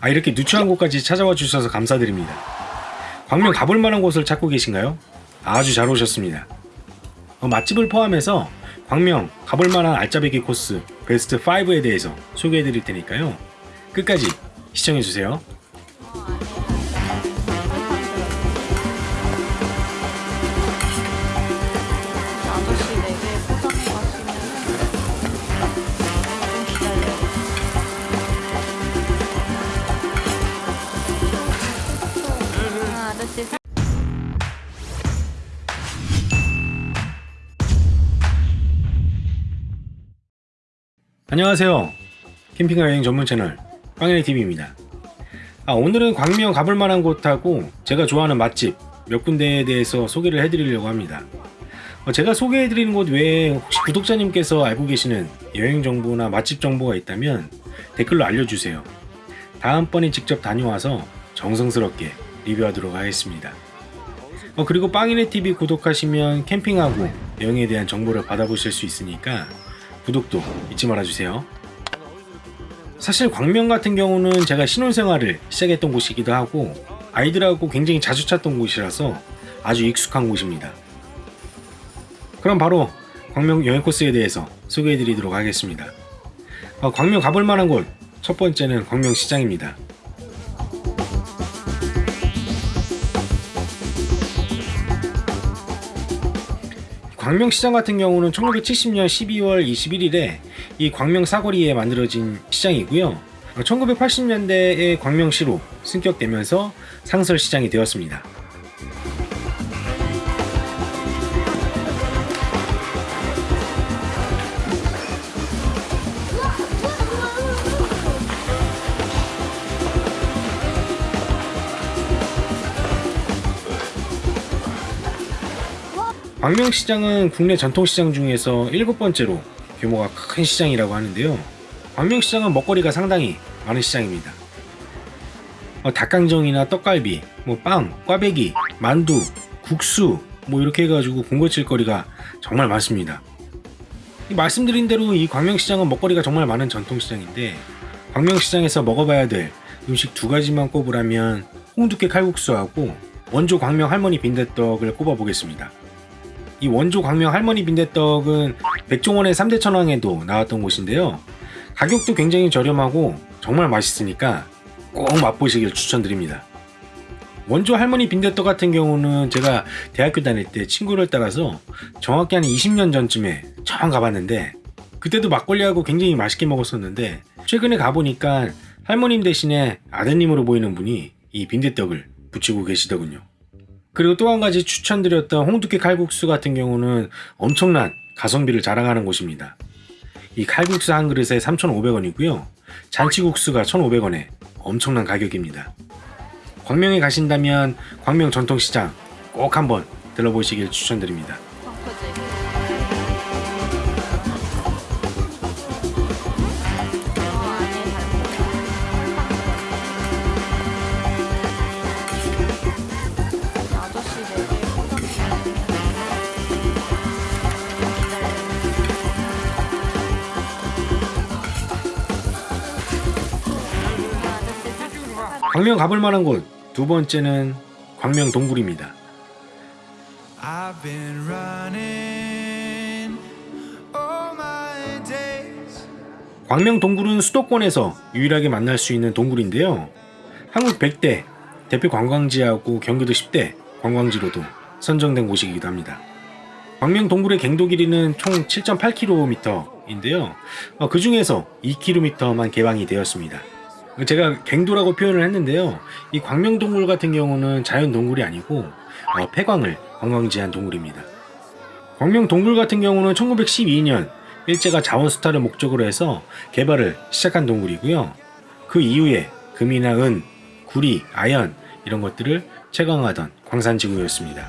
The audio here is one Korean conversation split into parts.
아 이렇게 누추한 곳까지 찾아와 주셔서 감사드립니다. 광명 가볼 만한 곳을 찾고 계신가요? 아주 잘 오셨습니다. 어, 맛집을 포함해서 광명 가볼 만한 알짜배기 코스 베스트 5에 대해서 소개해 드릴 테니까요. 끝까지 시청해 주세요. 안녕하세요. 캠핑과 여행 전문 채널 빵연이 TV입니다. 아, 오늘은 광명 가볼 만한 곳하고 제가 좋아하는 맛집 몇 군데에 대해서 소개를 해드리려고 합니다. 어, 제가 소개해드리는 곳 외에 혹시 구독자님께서 알고 계시는 여행 정보나 맛집 정보가 있다면 댓글로 알려주세요. 다음번에 직접 다녀와서 정성스럽게 리뷰하도록 하겠습니다. 어, 그리고 빵이네 TV 구독하시면 캠핑하고 여행에 대한 정보를 받아보실 수 있으니까 구독도 잊지 말아주세요. 사실 광명 같은 경우는 제가 신혼생활을 시작했던 곳이기도 하고 아이들하고 굉장히 자주 찾던 곳이라서 아주 익숙한 곳입니다. 그럼 바로 광명 여행 코스에 대해서 소개해 드리도록 하겠습니다. 어, 광명 가볼 만한 곳 첫 번째는 광명시장입니다. 광명시장 같은 경우는 1970년 12월 21일에 이 광명 사거리에 만들어진 시장이고요. 1980년대에 광명시로 승격되면서 상설시장이 되었습니다. 광명시장은 국내 전통시장 중에서 일곱 번째로 규모가 큰 시장이라고 하는데요. 광명시장은 먹거리가 상당히 많은 시장입니다. 어, 닭강정이나 떡갈비, 뭐 빵, 꽈배기, 만두, 국수 뭐 이렇게 해가지고 군것질 거리가 정말 많습니다. 이 말씀드린 대로 이 광명시장은 먹거리가 정말 많은 전통시장인데 광명시장에서 먹어봐야 될 음식 두 가지만 꼽으라면 홍두깨 칼국수하고 원조 광명 할머니 빈대떡을 꼽아보겠습니다. 이 원조 광명 할머니 빈대떡은 백종원의 3대 천왕에도 나왔던 곳인데요. 가격도 굉장히 저렴하고 정말 맛있으니까 꼭 맛보시길 추천드립니다. 원조 할머니 빈대떡 같은 경우는 제가 대학교 다닐 때 친구를 따라서 정확히 한 20년 전쯤에 처음 가봤는데 그때도 막걸리하고 굉장히 맛있게 먹었었는데 최근에 가보니까 할머님 대신에 아드님으로 보이는 분이 이 빈대떡을 붙이고 계시더군요. 그리고 또 한 가지 추천드렸던 홍두깨 칼국수 같은 경우는 엄청난 가성비를 자랑하는 곳입니다. 이 칼국수 한 그릇에 3,500원이고요. 잔치국수가 1,500원에 엄청난 가격입니다. 광명에 가신다면 광명 전통시장 꼭 한번 들러보시길 추천드립니다. 광명 가볼 만한 곳 두 번째는 광명 동굴입니다. 광명 동굴은 수도권에서 유일하게 만날 수 있는 동굴인데요. 한국 100대 대표 관광지하고 경기도 10대 관광지로도 선정된 곳이기도 합니다. 광명 동굴의 갱도 길이는 총 7.8km인데요. 그 중에서 2km만 개방이 되었습니다. 제가 갱도라고 표현을 했는데요. 이 광명 동굴 같은 경우는 자연 동굴이 아니고 어, 폐광을 관광지한 동굴입니다. 광명 동굴 같은 경우는 1912년 일제가 자원 수탈을 목적으로 해서 개발을 시작한 동굴이고요. 그 이후에 금이나 은, 구리, 아연 이런 것들을 채광하던 광산지구였습니다.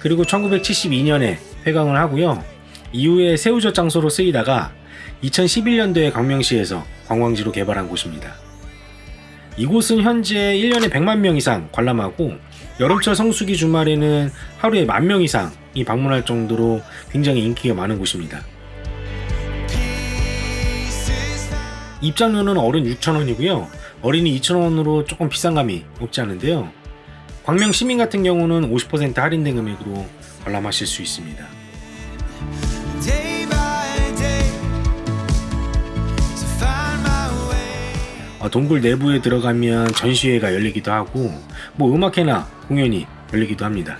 그리고 1972년에 폐광을 하고요. 이후에 새우젓 장소로 쓰이다가 2011년도에 광명시에서 관광지로 개발한 곳입니다. 이곳은 현재 1년에 100만 명 이상 관람하고 여름철 성수기 주말에는 하루에 만명 이상이 방문할 정도로 굉장히 인기가 많은 곳입니다. 입장료는 어른 6,000원이고요. 어린이 2,000원으로 조금 비싼 감이 없지 않은데요. 광명 시민 같은 경우는 50% 할인된 금액으로 관람하실 수 있습니다. 동굴 내부에 들어가면 전시회가 열리기도 하고 뭐 음악회나 공연이 열리기도 합니다.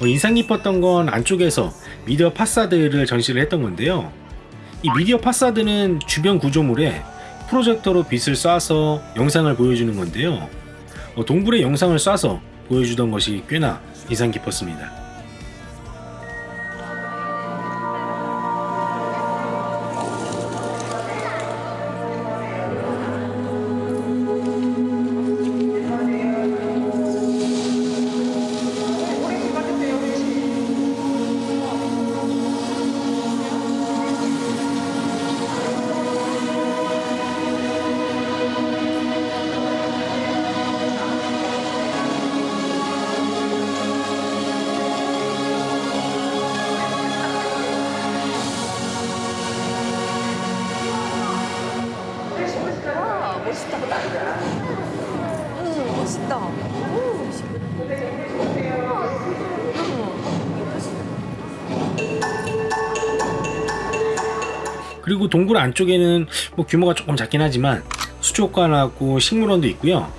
어, 인상 깊었던 건 안쪽에서 미디어 파사드를 전시를 했던 건데요. 이 미디어 파사드는 주변 구조물에 프로젝터로 빛을 쏴서 영상을 보여주는 건데요. 어, 동굴의 영상을 쏴서 보여주던 것이 꽤나 인상 깊었습니다. 응 멋있다. 오. 그리고 동굴 안쪽에는 뭐 규모가 조금 작긴 하지만 수족관하고 식물원도 있고요.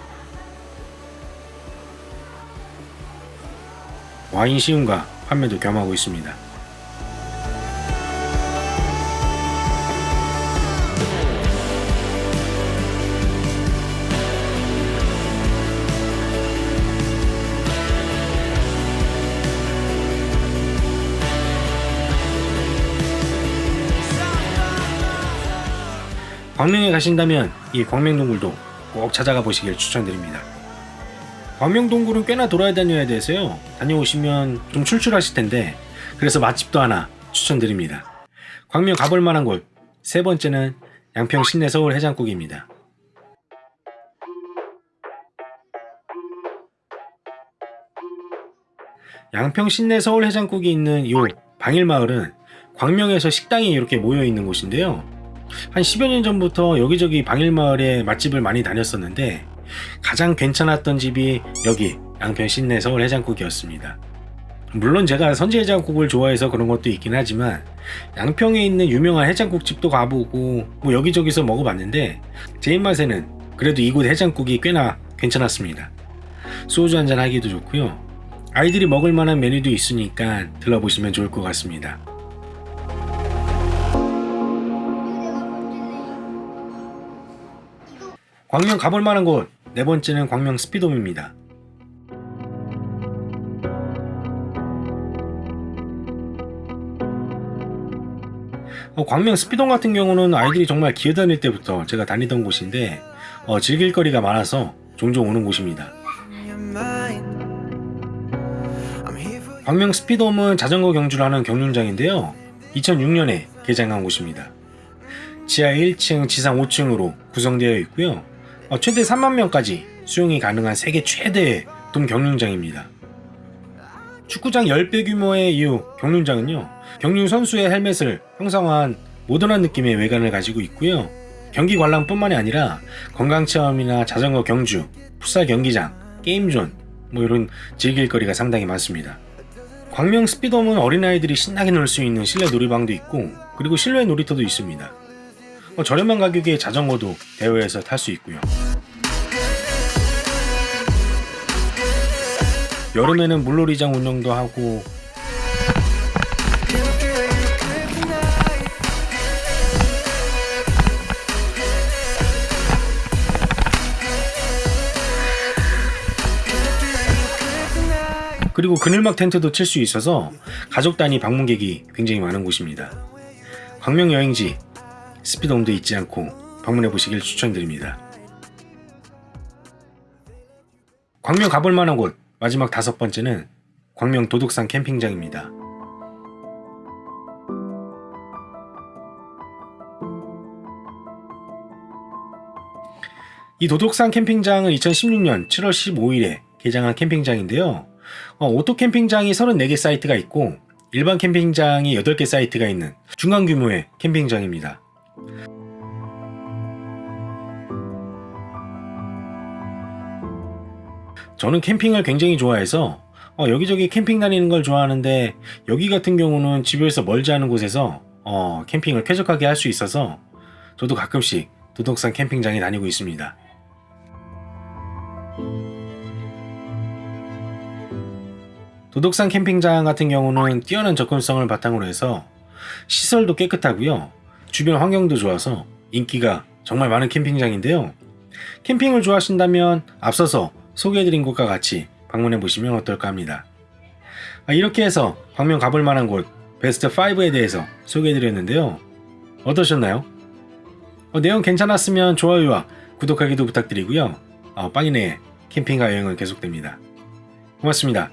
와인 시음과 판매도 겸하고 있습니다. 광명에 가신다면 이 광명동굴도 꼭 찾아가 보시길 추천드립니다. 광명동굴은 꽤나 돌아야 다녀야 돼서요. 다녀오시면 좀 출출하실 텐데 그래서 맛집도 하나 추천드립니다. 광명 가볼 만한 곳 세 번째는 양평 신내 서울 해장국입니다. 양평 신내 서울 해장국이 있는 이 방일마을은 광명에서 식당이 이렇게 모여 있는 곳인데요. 한 10여 년 전부터 여기저기 방일마을에 맛집을 많이 다녔었는데 가장 괜찮았던 집이 여기 양평 신내 서울 해장국이었습니다. 물론 제가 선지 해장국을 좋아해서 그런 것도 있긴 하지만 양평에 있는 유명한 해장국집도 가보고 뭐 여기저기서 먹어봤는데 제 입맛에는 그래도 이곳 해장국이 꽤나 괜찮았습니다. 소주 한잔 하기도 좋고요. 아이들이 먹을 만한 메뉴도 있으니까 들러보시면 좋을 것 같습니다. 광명 가볼 만한 곳 네 번째는 광명 스피돔입니다. 어, 광명 스피돔 같은 경우는 아이들이 정말 기어 다닐 때부터 제가 다니던 곳인데 어, 즐길 거리가 많아서 종종 오는 곳입니다. 광명 스피돔은 자전거 경주를 하는 경륜장인데요. 2006년에 개장한 곳입니다. 지하 1층, 지상 5층으로 구성되어 있고요. 어, 최대 3만 명까지 수용이 가능한 세계 최대의 돔 경륜장입니다. 축구장 10배 규모의 이 경륜장은요. 경륜 선수의 헬멧을 형상화한 모던한 느낌의 외관을 가지고 있고요. 경기 관람뿐만이 아니라 건강 체험이나 자전거 경주, 풋살 경기장, 게임존 뭐 이런 즐길 거리가 상당히 많습니다. 광명 스피돔은 어린아이들이 신나게 놀 수 있는 실내 놀이방도 있고 그리고 실내 놀이터도 있습니다. 어, 저렴한 가격에 자전거도 대회에서 탈 수 있고요. 여름에는 물놀이장 운영도 하고 그리고 그늘막 텐트도 칠 수 있어서 가족 단위 방문객이 굉장히 많은 곳입니다. 광명 여행지 스피돔도 잊지 않고 방문해 보시길 추천드립니다. 광명 가볼 만한 곳 마지막 다섯 번째는 광명 도둑산 캠핑장입니다. 이 도덕산 캠핑장은 2016년 7월 15일에 개장한 캠핑장인데요. 어, 오토 캠핑장이 34개 사이트가 있고 일반 캠핑장이 8개 사이트가 있는 중간 규모의 캠핑장입니다. 저는 캠핑을 굉장히 좋아해서 어, 여기저기 캠핑 다니는 걸 좋아하는데 여기 같은 경우는 집에서 멀지 않은 곳에서 어, 캠핑을 쾌적하게 할 수 있어서 저도 가끔씩 도덕산 캠핑장에 다니고 있습니다. 도덕산 캠핑장 같은 경우는 뛰어난 접근성을 바탕으로 해서 시설도 깨끗하고요. 주변 환경도 좋아서 인기가 정말 많은 캠핑장인데요. 캠핑을 좋아하신다면 앞서서 소개해드린 곳과 같이 방문해 보시면 어떨까 합니다. 아, 이렇게 해서 방면 가볼 만한 곳 베스트 5에 대해서 소개해드렸는데요. 어떠셨나요? 어, 내용 괜찮았으면 좋아요와 구독하기도 부탁드리고요. 어, 빵이네 캠핑과 여행은 계속됩니다. 고맙습니다.